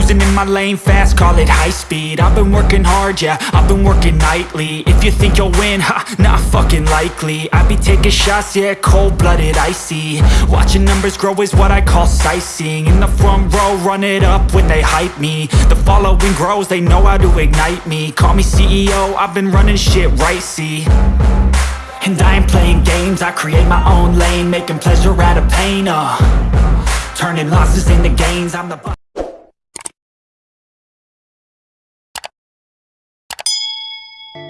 Cruising in my lane fast, call it high speed. I've been working hard, yeah, I've been working nightly. If you think you'll win, ha, not fucking likely. I be taking shots, yeah, cold-blooded, icy. Watching numbers grow is what I call sightseeing. In the front row, run it up when they hype me. The following grows, they know how to ignite me. Call me CEO, I've been running shit right, see. And I ain't playing games, I create my own lane Making pleasure out of pain, uh. Turning losses into gains, I'm the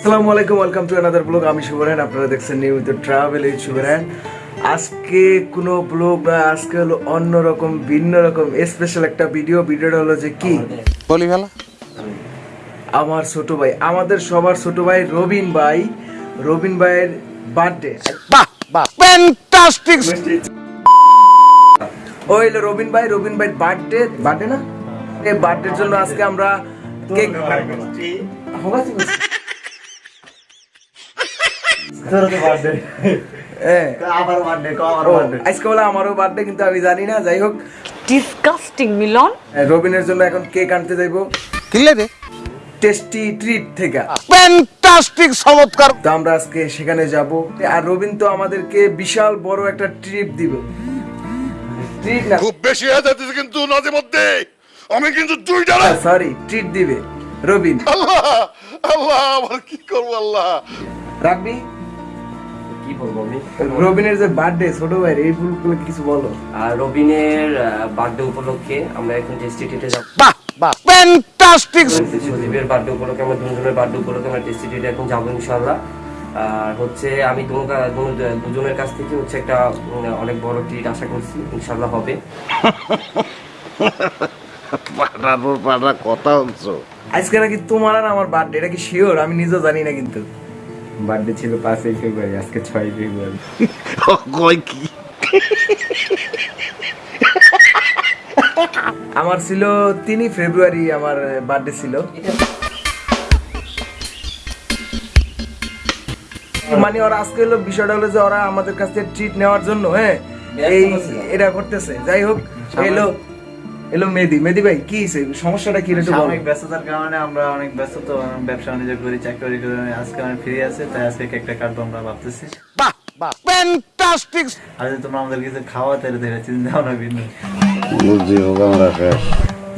আসসালামু আলাইকুম welcome to another blog আমি শুভরান আপনারা দেখছেন নিয়মিত travel এই শুভরান আজকে কোনো blog না আজকে হলো অন্যরকম ভিন্ন রকম স্পেশাল একটা ভিডিও ভিডিওটা হলো যে কি? বলি ফেলা আমার ছোট ভাই আমাদের সবার ছোট ভাই রবিন ভাই। রবিন ভাইয়ের বার্থডে বাহ বাহ। ফ্যান্টাস্টিক ও হইল রবিন ভাই রবিন ভাই বার্থডে বার্থডে না? এই বার্থডের জন্য আজকে আমরা কেক হ্যাঁ ও, আজকে বলে আমারও বার্থডে কিন্তু আমি জানি না যাই হোক। ডিসকাস্টিং মিলন। রবিনের জন্য এখন কেক আনতে যাইবো। কিনলে রে? টেস্টি ট্রিট থেকে। ফ্যান্টাস্টিক চমৎকার। তো আমরা আজকে সেখানে যাব। আর রবিন তো আমাদেরকে বিশাল বড় একটা ট্রিপ দিব। ট্রিট না। খুব বেশি হয়ে যাচ্ছে কিন্তু মধ্যে আমি কিন্তু দুইটা সরি ট্রিট দিবে। রবিন। আল্লাহ আল্লাহ আবার কি করব আল্লাহ? রাখবি? কি বলব আমি? রবিনের যে বার্থডে ছোট ভাই এই ফুলগুলো কিছু বলো? আর রবিনের বার্থডে উপলক্ষে আমরা এখন যাব বাহ বাহ ফ্যান্টাস্টিক সজীবের বার্থডে উপলক্ষে আমরা দুজনের বার্থডে উপলক্ষে আমরা এখন যাব ইনশাল্লাহ আর হচ্ছে আমি দুজনের কাছ থেকে হচ্ছে একটা অনেক বড় ট্রিট আশা করছি ইনশাল্লাহ হবে। পাড়ার পাড়া কথা হচ্ছে আজকে নাকি তোমার আর আমার বার্থডে এটা কি শিওর আমি নিজেও জানি না কিন্তু। বার্থডে ছিল পাঁচই ফেব্রুয়ারি আজকে ছয় ফেব্রুয়ারি। কই কি? আমার ছিল তিনই ফেব্রুয়ারি আমার বার্থডে ছিল। মানে ওরা আজকে হলো বিষয়টা হলো যে ওরা আমাদের কাছ থেকে ট্রিট নেওয়ার জন্য হ্যাঁ? এই এটা করতেছে। যাই হোক এলো এলো মেদি মেদি ভাই কি? সমস্যাটা কি? একটু। সাময়িক ব্যস্ততার কারণে আমরা অনেক ব্যস্ত তো ব্যবসা বাণিজ্য করি চাকরি করি আজকে আমি ফ্রি আছে তাই আজকে কেকটা কাটবো আমরা ভাবতেছি। বাহ বাহ। ফ্যান্টাস্টিক আর তোমরা আমাদের কিছু খাওয়াতে দেবে চিন্তা ভাবনা ভিন্ন বুঝি হোক আমরা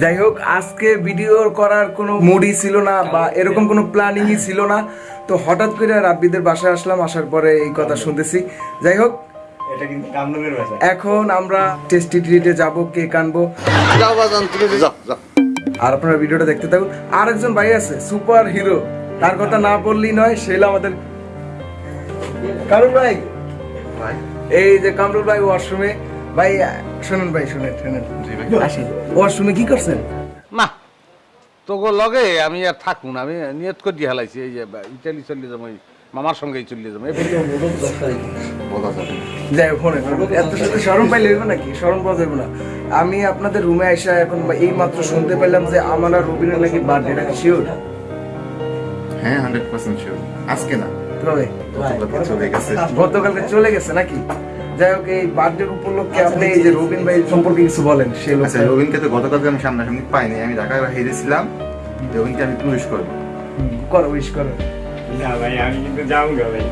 যাই হোক আজকে ভিডিও করার কোনো মুডই ছিল না বা এরকম কোনো প্ল্যানিংই ছিল না। তো হঠাৎ করে রাব্বিদের বাসায় আসলাম আসার পরে এই কথা শুনতেছি। যাই হোক এটা কিন্তু কামরুলের ভাষা। এখন আমরা টেস্টি ট্রিটে যাব কেক আনব। যাও বাজান তুমি যাও যাও। আর আপনারা ভিডিওটা দেখতে থাকুন। আর একজন ভাই আছে সুপার হিরো তার কথা না বললেই নয় সে আমাদের ভাই। এই যে কামরুল ভাই ওয়াশরুমে ভাই শুনুন ভাই শুনেন শুনেন। ওয়াশরুমে কি করছেন? না তোকে লগে আমি আর থাকুন আমি নিয়ত করে দিয়ে হেলাইছি এই যে ইটালি চলে যাব ওই মামার সঙ্গেই চলে যাব। এই যাই হোক ফোনে এত সাথে সরম পাইলে হইব নাকি? সরম পাওয়া যাবে না। আমি আপনাদের রুমে আইসা এখন এই মাত্র শুনতে পেলাম যে আমার আর রবিনের নাকি বার্থডে নাকি শিওর হ্যাঁ হান্ড্রেড পার্সেন্ট শিওর আজকে না। তবে। গতকালকে চলে গেছে। গতকালকে চলে গেছে নাকি? যাই হোক এই বার্থডে উপলক্ষে আপনি এই যে রবিন ভাই সম্পর্কে কিছু বলেন সে লোক আচ্ছা রবিনকে তো গতকালকে আমি সামনাসামনি পাইনি। আমি ঢাকায় হেরেছিলাম। রবিনকে আমি পুলিশ করব। করো উইশ করো। না ভাই আমি কিন্তু যাব গা ভাই।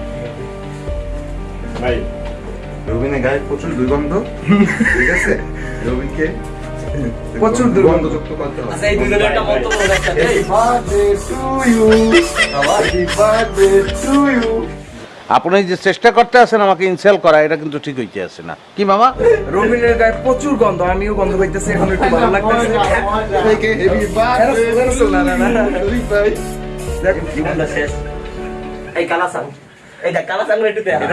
ভাই। রবিনের গায়ে প্রচুর দুর্গন্ধ ঠিক আছে? রবিনকে প্রচুর দুর্গন্ধ। করতে হবে। আচ্ছা এই দুজনের একটা মন্তব্য রাখতে আপনি যে চেষ্টা করতে আছেন আমাকে ইনসেল করা এটা কিন্তু ঠিক হইতে আছে না। কি মামা? রবিনের গায়ে প্রচুর গন্ধ আমিও গন্ধ পাইতেছি এখন একটু ভালো লাগতেছে। না না না জীবনটা শেষ এই কালাসাং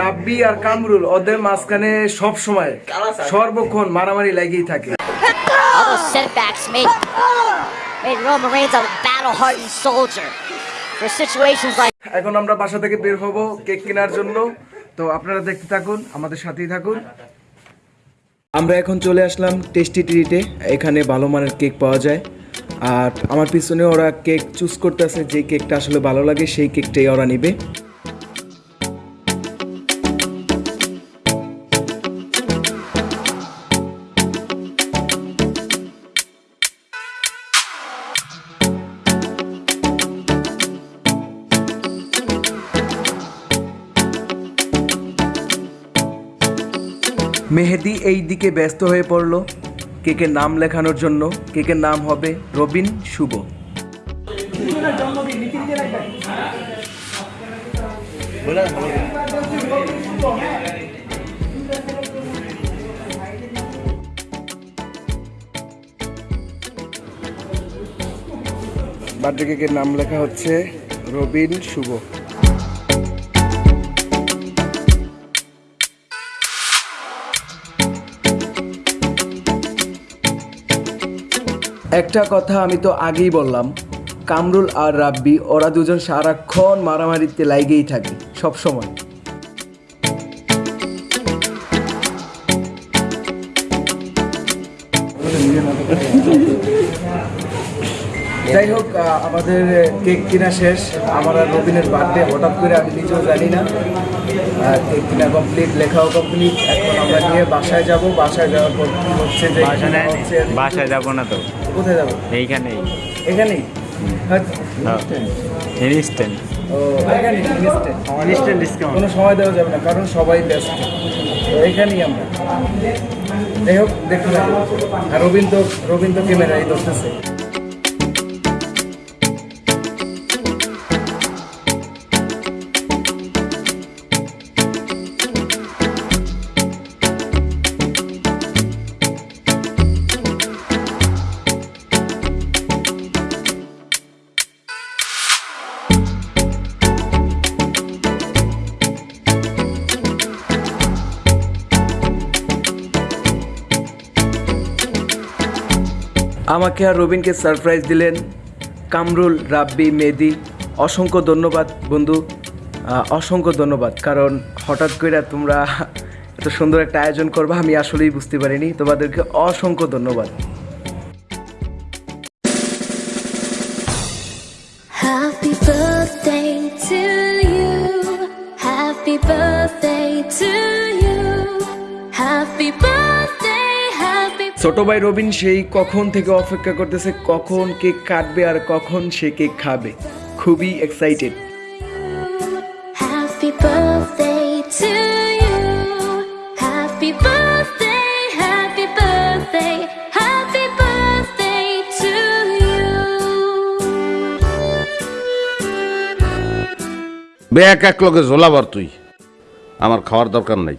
রাব্বি আর কামরুল ওদের মাঝখানে সব সময় সর্বক্ষণ মারামারি লাগেই থাকে। All those setbacks made, made Roman Reigns a battle-hardened soldier. For situations like এখন আমরা বাসা থেকে বের হব কেক কেনার জন্য। তো আপনারা দেখতে থাকুন আমাদের সাথেই থাকুন। আমরা এখন চলে আসলাম টেস্টি ট্রিটে এখানে ভালো মানের কেক পাওয়া যায়। আর আমার পিছনে ওরা কেক চুজ করতেছে, যে কেকটা আসলে ভালো লাগে সেই কেকটাই ওরা নিবে। মেহেদি এই দিকে ব্যস্ত হয়ে পড়ল। কেকের নাম লেখানোর জন্য কেকের নাম হবে রবিন শুভ। বার্থডে কেকের নাম লেখা হচ্ছে রবিন শুভ। একটা কথা আমি তো আগেই বললাম কামরুল আর রাব্বি ওরা দুজন সারাক্ষণ মারামারিতে লাইগেই থাকে সব সময়। যাই হোক আমাদের কেক কিনা শেষ। আমার আর রবিনের বার্থডে হঠাৎ করে আমি নিজেও জানি না। কেক কিনা কমপ্লিট লেখাও কমপ্লিট এখন আমরা নিয়ে বাসায় যাব। বাসায় যাওয়ার পর হচ্ছে যে বাসায় যাব না তো। কোথায় যাব? এইখানেই। এখানেই? হ্যাঁ, ইনস্ট্যান্ট। ও এখানেই instant। Instant discount. কোনো সময় দেওয়া যাবে না কারণ সবাই ব্যস্ত। তো এখানেই আমরা। যাই হোক দেখতে আর রবীন তো ক্যামেরাই ধরতেছে আমাকে আর রবিনকে সারপ্রাইজ দিলেন কামরুল, রাব্বি মেদি অসংখ্য ধন্যবাদ, বন্ধু। অসংখ্য ধন্যবাদ, কারণ হঠাৎ করে তোমরা এত সুন্দর একটা আয়োজন করবা, আমি আসলেই বুঝতে পারিনি। তোমাদেরকে অসংখ্য ধন্যবাদ। Happy birthday to you. Happy birthday ছোট ভাই রবিন সেই কখন থেকে অপেক্ষা করতেছে কখন কেক কাটবে আর কখন সে কেক খাবে। খুবই এক্সাইটেড. বে এক এক লগে ঝোলাবার তুই। আমার খাওয়ার দরকার নাই।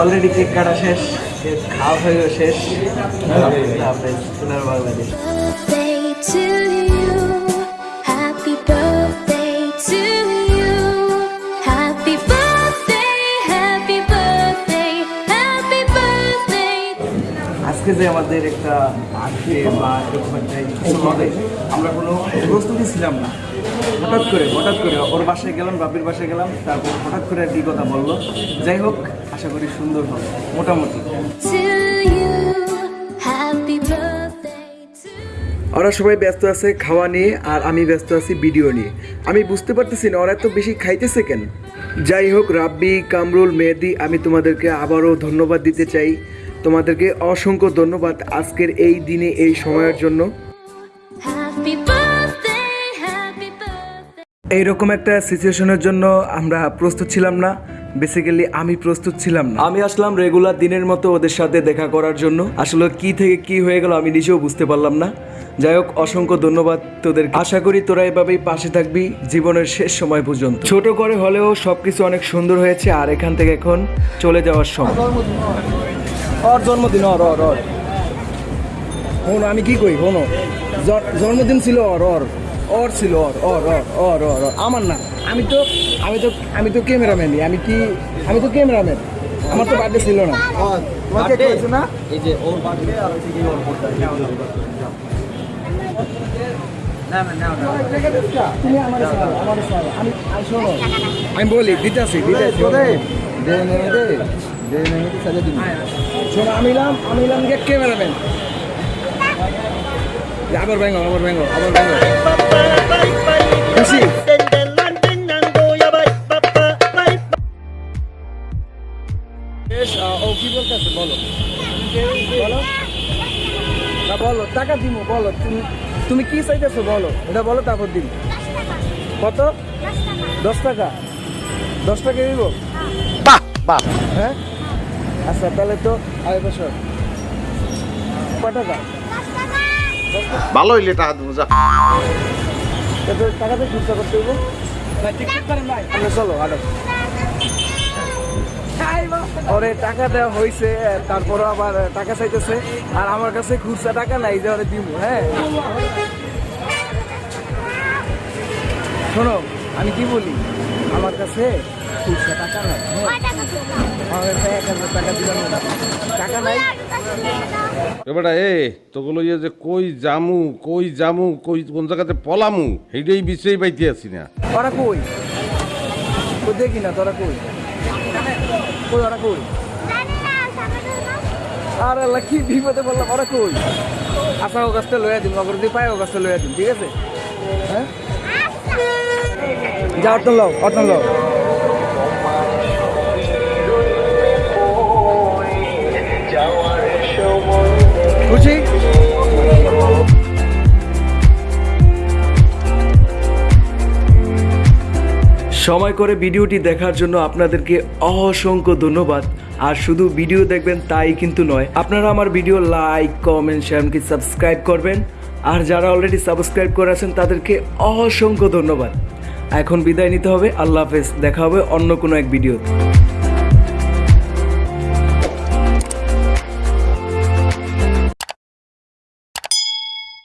অলরেডি কেক কাটা শেষ কেক খাওয়া হয়ে শেষ। সোনার বাংলাদেশ. আজকে যে আমাদের একটা বার্থডে বা এরকম একটা হবে আমরা কোনো প্রস্তুতি ছিলাম না। হঠাৎ করে হঠাৎ করে ওর বাসায় গেলাম বাপির বাসায় গেলাম তারপর হঠাৎ করে একটি কথা বলল। যাই হোক আশা করি সুন্দর হবে, মোটামুটি। ওরা সবাই ব্যস্ত আছে খাওয়া নিয়ে আর আমি ব্যস্ত আছি ভিডিও নিয়ে। আমি বুঝতে পারতেছি না, ওরা এত বেশি খাইতেছে কেন? যাই হোক, রাব্বি, কামরুল, মেহেদি, আমি তোমাদেরকে আবারও ধন্যবাদ দিতে চাই। তোমাদেরকে অসংখ্য ধন্যবাদ আজকের এই দিনে, এই সময়ের জন্য। এইরকম একটা সিচুয়েশনের জন্য আমরা প্রস্তুত ছিলাম না। বেসিক্যালি আমি প্রস্তুত ছিলাম না। আমি আসলাম রেগুলার দিনের মতো ওদের সাথে দেখা করার জন্য। আসলে কি থেকে কি হয়ে গেল আমি নিজেও বুঝতে পারলাম না। যাই হোক অসংখ্য ধন্যবাদ তোদের আশা করি তোরা এভাবেই পাশে থাকবি জীবনের শেষ সময় পর্যন্ত। ছোট করে হলেও সবকিছু অনেক সুন্দর হয়েছে আর এখান থেকে এখন চলে যাওয়ার সময়। ওর জন্মদিন ওর ওর। ওর শোনো আমি কি কই জ- জন্মদিন ছিল ওর ওর। ওর ছিল ওর ওর ওর ওর ওর ওর। আমার না আমি তো আমি তো আমি তো ক্যামেরাম্যানই আমি কি আমি তো ক্যামেরাম্যান আমার তো বার্থডে ছিল না তোমাকে কইছো না এই যে ওর বার্থডে আর হচ্ছে কি ওর তুমি আমার সাথে আমার সাথে আমি বলি দিতেছি দিতেছি দে দে দে দে নে দে সাজা দিবি শোনো আমি আমি ক্যামেরাম্যান আবার ব্যাঙ্গো আবার ব্যাঙ্গো আবার ব্যাঙ্গো খুশি? ও কি বলতেছে? বলো। বলো। না বলো টাকা দিব বলো। তুমি তুমি কি চাইতেছো বলো। এটা বলো তারপর দিন কত? দশ টাকা। দশ টাকা দিব? বাহ বাহ। হ্যাঁ? আচ্ছা তাহলে তো আড়াই বছর। কয় টাকা? ভালো হইলে টাকা দেবো যা। টাকাতে খুচরা করতে হইব। চলো আরও ওরে টাকা দেওয়া হয়েছে তারপরও আবার টাকা চাইতেছে। আর আমার কাছে খুচরা টাকা নাই যে ওরে দিব হ্যাঁ? শোনো আমি কি বলি? আমার কাছে খুচরা টাকা নাই এবারে এ তোগুলো ইয়ে যে কই জামু কই জামু কই কোন জায়গাতে পলামু সেইটাই বিশ্রেই পাইতে আছি না। ওরা কই? কই দেখি না তোরা কই? কই ওরা কই? আর আল্লাহ কি বিপদে বললাম ওরা কই? আশা ও গাছটা লইয়া দিন অগর দিয়ে পায় ও গাছটা লইয়া দিন ঠিক আছে? হ্যাঁ? যা অটন লও অটন লও। খুশি? সময় করে ভিডিওটি দেখার জন্য আপনাদেরকে অসংখ্য ধন্যবাদ। আর শুধু ভিডিও দেখবেন তাই কিন্তু নয়, আপনারা আমার ভিডিও লাইক, কমেন্ট শেয়ার কি সাবস্ক্রাইব করবেন। আর যারা অলরেডি সাবস্ক্রাইব করে আছেন, তাদেরকে অসংখ্য ধন্যবাদ। এখন বিদায় নিতে হবে, আল্লাহ হাফেজ, দেখা হবে অন্য কোনো এক ভিডিওতে।